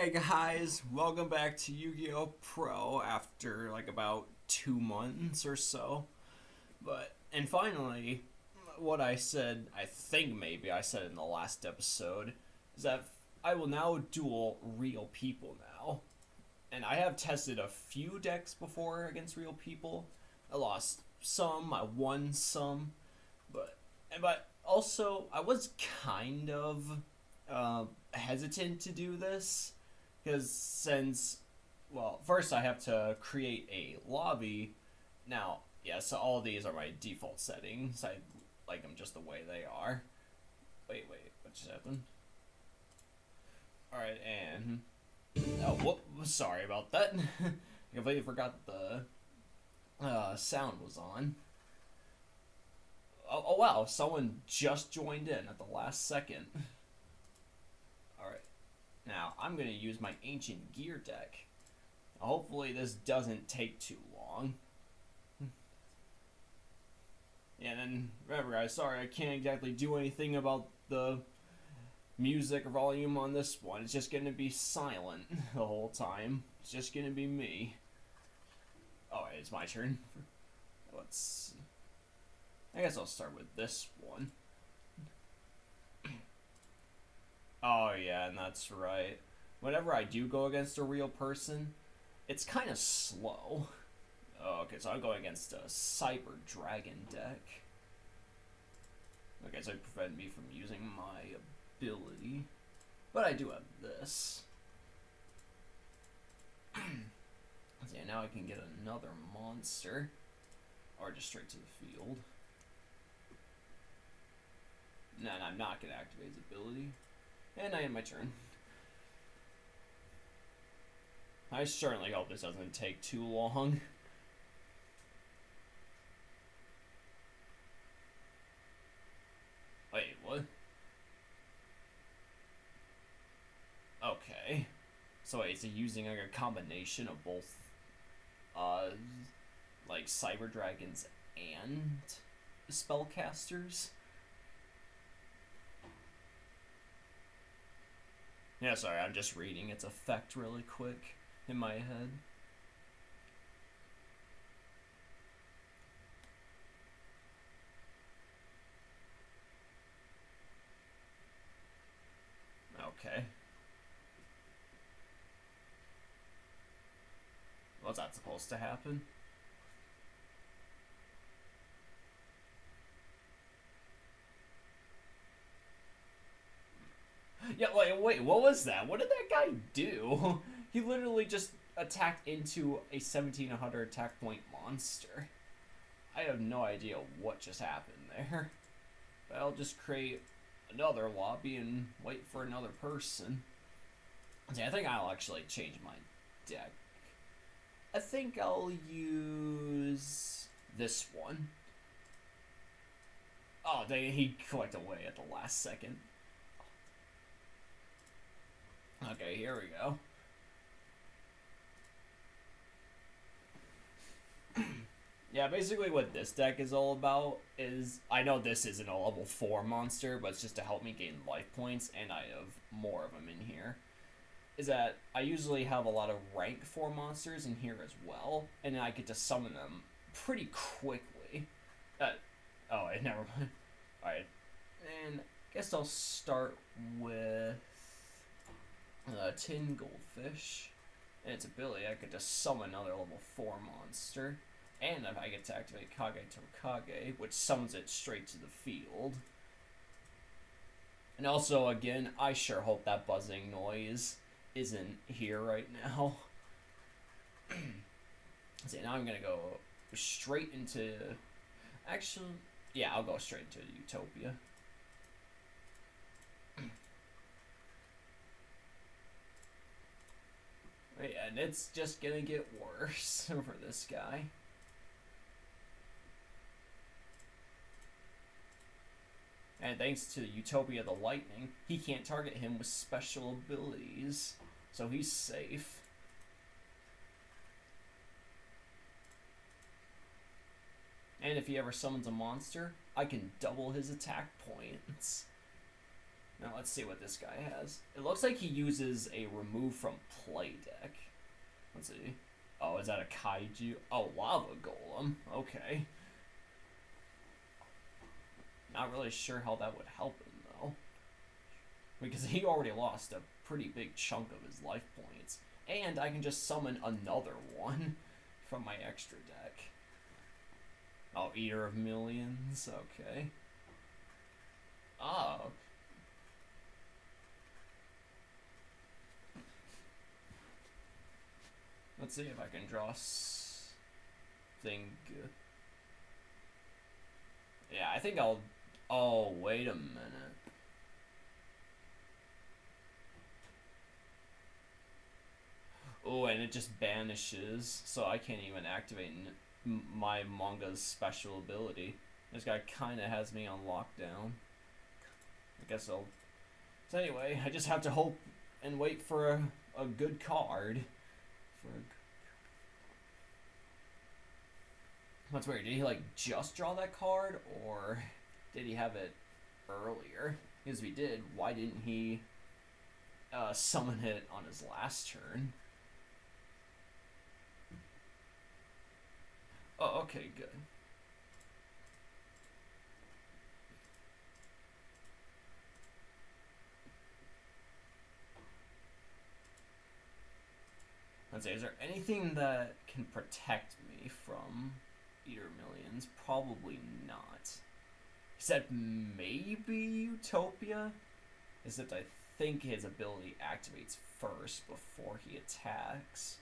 Hey guys, welcome back to Yu-Gi-Oh! Pro after like about two months or so. But, and finally, what I said, I think maybe I said in the last episode, is that I will now duel real people now. And I have tested a few decks before against real people. I lost some, I won some, but, but also I was kind of uh, hesitant to do this because since well first i have to create a lobby. Now yeah so all these are my default settings. I like them just the way they are. Wait wait what just happened? All right and oh whoop sorry about that. I completely forgot the uh, sound was on. Oh, oh wow someone just joined in at the last second now, I'm going to use my Ancient Gear deck. Hopefully this doesn't take too long. Hmm. and then, remember guys, sorry I can't exactly do anything about the music volume on this one. It's just going to be silent the whole time. It's just going to be me. Oh, it's my turn. Let's... I guess I'll start with this one. Oh yeah, and that's right. Whenever I do go against a real person, it's kind of slow. Oh, okay, so I'm going against a Cyber Dragon deck. Okay, so it prevented me from using my ability. But I do have this. yeah, now I can get another monster. Or just straight to the field. No, no, I'm not going to activate his ability. And I end my turn. I certainly hope this doesn't take too long. Wait, what? Okay. So wait, is using like a combination of both, uh, like Cyber Dragons and spellcasters? Yeah, sorry, I'm just reading its effect really quick in my head. Okay. What's that supposed to happen? Wait, what was that? What did that guy do? He literally just attacked into a 1700 attack point monster. I have no idea what just happened there. But I'll just create another lobby and wait for another person. See, I think I'll actually change my deck. I think I'll use this one. Oh, dang, he clicked away at the last second. Okay, here we go. yeah, basically what this deck is all about is I know this isn't a level 4 monster, but it's just to help me gain life points, and I have more of them in here. Is that I usually have a lot of rank 4 monsters in here as well, and I get to summon them pretty quickly. Uh, oh, I never mind. Alright, and I guess I'll start with uh, Tin Goldfish. And its ability, I get to summon another level 4 monster. And I get to activate Kage Tokage, which summons it straight to the field. And also, again, I sure hope that buzzing noise isn't here right now. See, now I'm gonna go straight into... Actually, yeah, I'll go straight into Utopia. And it's just gonna get worse for this guy. And thanks to Utopia the Lightning, he can't target him with special abilities, so he's safe. And if he ever summons a monster, I can double his attack points. Now let's see what this guy has. It looks like he uses a remove from play deck. Let's see. Oh, is that a kaiju? Oh, lava golem. Okay. Not really sure how that would help him though. Because he already lost a pretty big chunk of his life points. And I can just summon another one from my extra deck. Oh, Eater of Millions. Okay. Oh. Let's see if I can draw thing. Yeah, I think I'll. Oh, wait a minute. Oh, and it just banishes, so I can't even activate my manga's special ability. This guy kind of has me on lockdown. I guess I'll. So anyway, I just have to hope and wait for a, a good card. That's weird. Did he like just draw that card, or did he have it earlier? Because if he did, why didn't he uh, summon it on his last turn? Oh, okay, good. Let's is there anything that can protect me from Eater Millions? Probably not. Said maybe Utopia? Except I think his ability activates first before he attacks.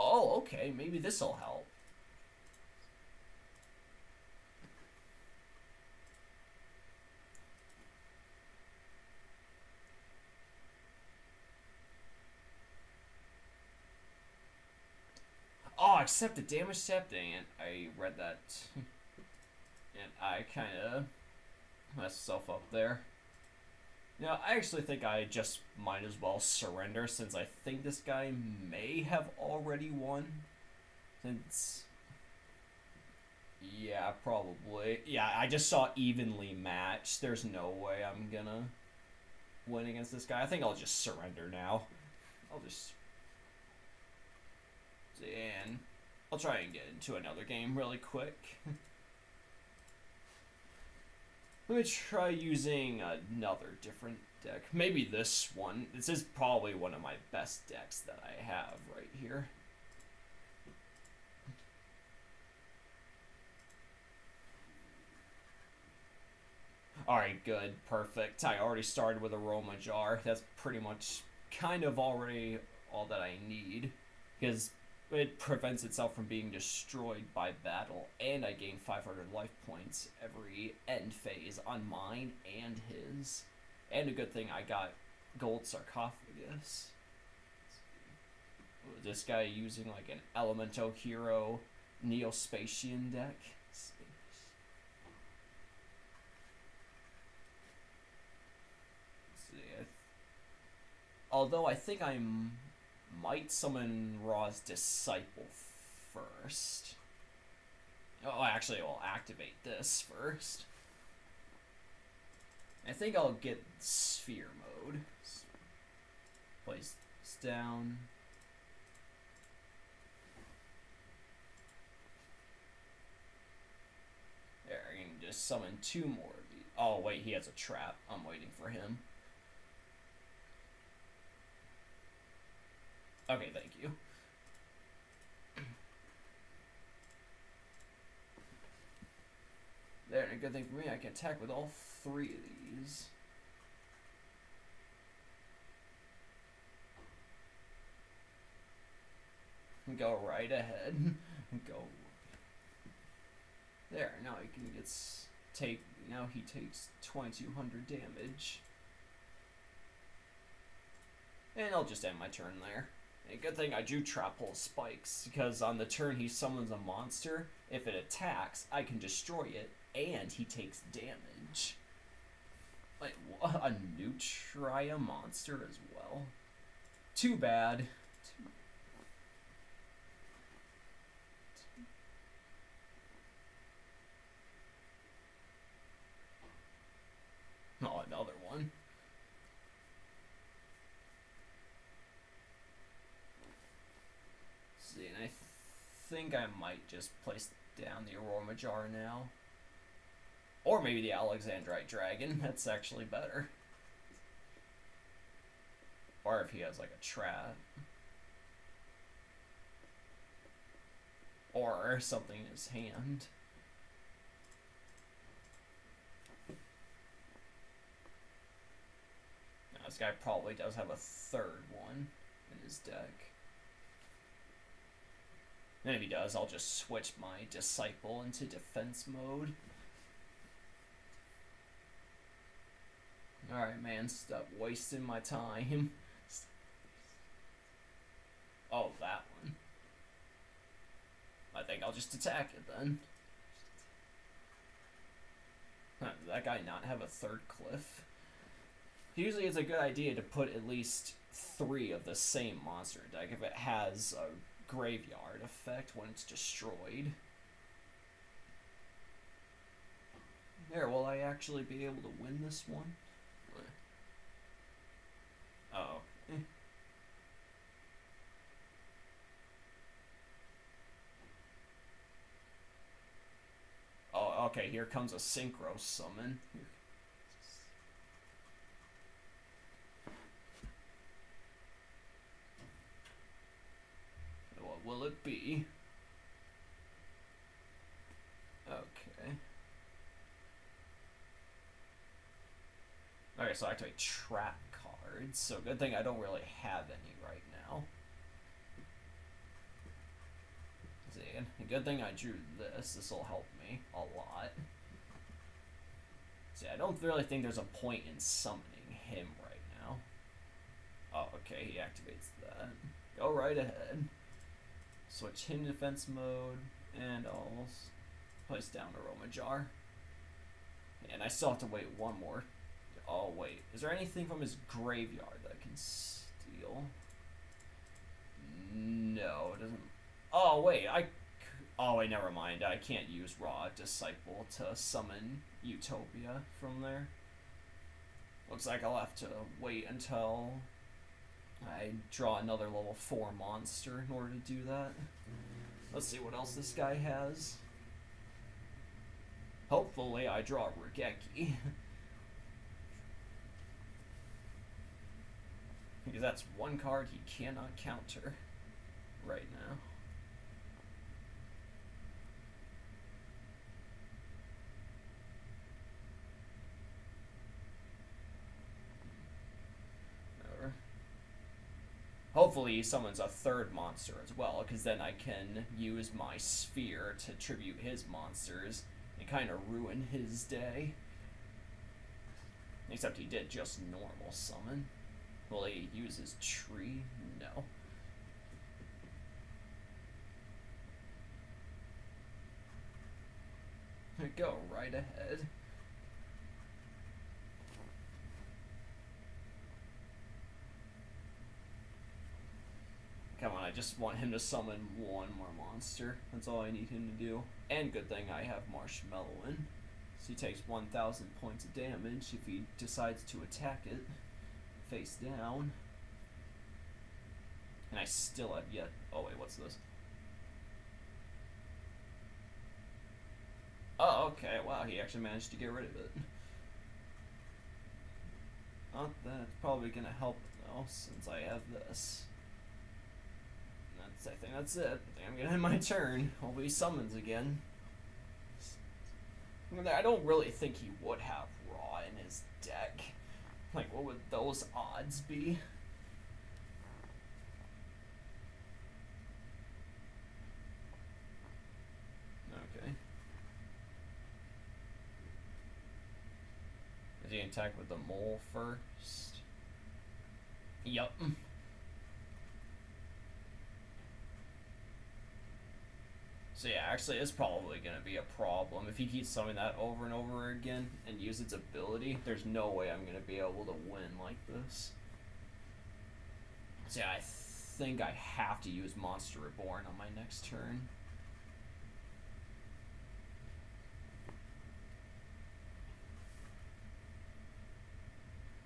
Oh, okay, maybe this'll help. Oh, accept the damage. Dang it. I read that. and I kind of messed myself up there. Now, I actually think I just might as well surrender since I think this guy may have already won. Since. Yeah, probably. Yeah, I just saw evenly matched. There's no way I'm gonna win against this guy. I think I'll just surrender now. I'll just and I'll try and get into another game really quick. Let me try using another different deck. Maybe this one. This is probably one of my best decks that I have right here. Alright, good. Perfect. I already started with Aroma Jar. That's pretty much kind of already all that I need. Because it prevents itself from being destroyed by battle, and I gain 500 life points every end phase on mine and his. And a good thing I got gold sarcophagus. This guy using like an elemental Hero Neo-Spacian deck. Although I think I'm might summon Ra's disciple first. Oh, actually, I'll activate this first. I think I'll get sphere mode. Place this down. There, I can just summon two more of these. Oh, wait, he has a trap. I'm waiting for him. Okay, thank you. There, a good thing for me, I can attack with all three of these. Go right ahead. Go. There, now he can get take. Now he takes 2200 damage. And I'll just end my turn there. A good thing I do Trap Hole Spikes, because on the turn he summons a monster. If it attacks, I can destroy it, and he takes damage. What? A Nutria monster as well? Too bad. Too... think I might just place down the Aroma Jar now. Or maybe the Alexandrite Dragon. That's actually better. Or if he has like a trap. Or something in his hand. Now, this guy probably does have a third one in his deck. And if he does, I'll just switch my Disciple into defense mode. Alright, man, stop wasting my time. Oh, that one. I think I'll just attack it then. Huh, that guy not have a third cliff? Usually it's a good idea to put at least three of the same monster deck if it has a graveyard effect when it's destroyed. There, will I actually be able to win this one? Oh. Eh. Oh, okay, here comes a synchro summon. Will it be? Okay. Okay, so I activate trap cards, so good thing I don't really have any right now. See, good thing I drew this. This will help me a lot. See, I don't really think there's a point in summoning him right now. Oh, okay, he activates that. Go right ahead. Switch to defense mode, and I'll place down Aroma Jar. And I still have to wait one more Oh, wait. Is there anything from his graveyard that I can steal? No, it doesn't... Oh, wait, I... Oh, wait, never mind. I can't use Raw Disciple to summon Utopia from there. Looks like I'll have to wait until I draw another level 4 monster in order to do that. Let's see what else this guy has. Hopefully I draw Raigeki. Because that's one card he cannot counter right now. Hopefully summons a third monster as well, because then I can use my sphere to tribute his monsters and kind of ruin his day. Except he did just normal summon. Will he use his tree? No. Go right ahead. Come on, I just want him to summon one more monster. That's all I need him to do. And good thing I have Marshmallon in. So he takes 1,000 points of damage if he decides to attack it face down. And I still have yet. Oh, wait, what's this? Oh, okay. Wow, he actually managed to get rid of it. Not that's probably gonna help though, since I have this. That's I think that's it. I think I'm gonna end my turn. Hopefully he summons again. I don't really think he would have Ra in his deck. Like, what would those odds be? Okay. Is he attack with the mole first? Yup. So yeah, actually it's probably going to be a problem. If he keeps summoning that over and over again and use its ability, there's no way I'm going to be able to win like this. So yeah, I think I have to use Monster Reborn on my next turn.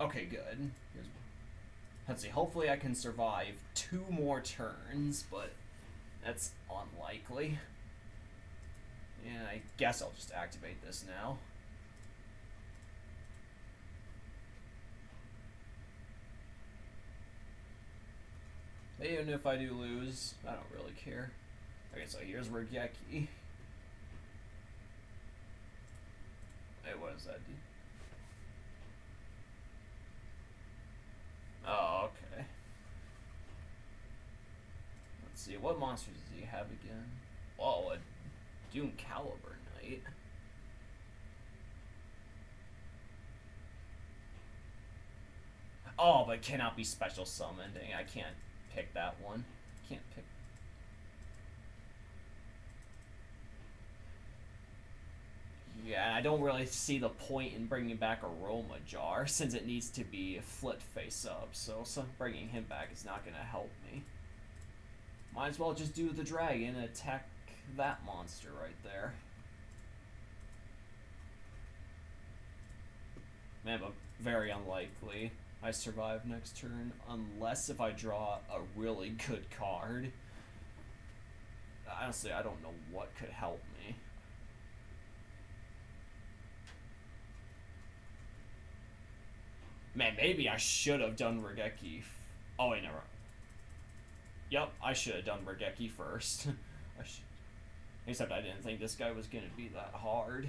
Okay, good. Let's see, hopefully I can survive two more turns, but That's unlikely. And I guess I'll just activate this now. Even if I do lose, I don't really care. Okay, so here's Raigeki. Hey, what does that do? Oh, okay. Let's see, what monsters does he have again? Whoa, Doom Caliber Knight. Oh, but cannot be special summoned. I can't pick that one. Can't pick. Yeah, I don't really see the point in bringing back Aroma Jar since it needs to be flipped face up. So, so bringing him back is not going to help me. Might as well just do the dragon and attack that monster right there. Man, but very unlikely. I survive next turn, unless if I draw a really good card. Honestly, I don't know what could help me. Man, maybe I should have done Raigeki. Oh, wait, never. Yep, I should have done Raigeki first. Except I didn't think this guy was going to be that hard.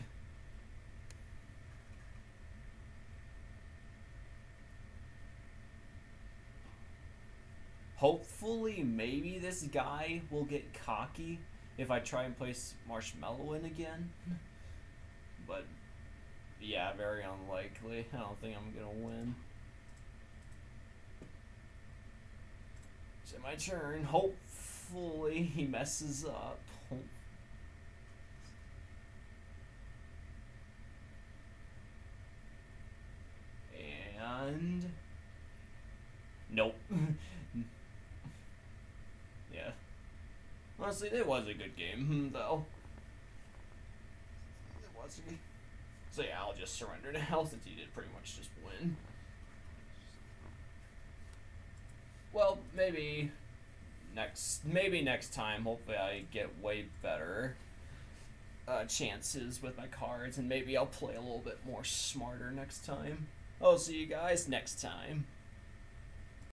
Hopefully, maybe this guy will get cocky if I try and place Marshmallon in again. But, yeah, very unlikely. I don't think I'm going to win. It's my turn. Hopefully, he messes up. And... Nope. Yeah. Honestly, it was a good game, hmm, though. It was a good... So yeah, I'll just surrender now since he did pretty much just win. Well, maybe next maybe next time hopefully I get way better uh, chances with my cards and maybe I'll play a little bit more smarter next time. I'll see you guys next time.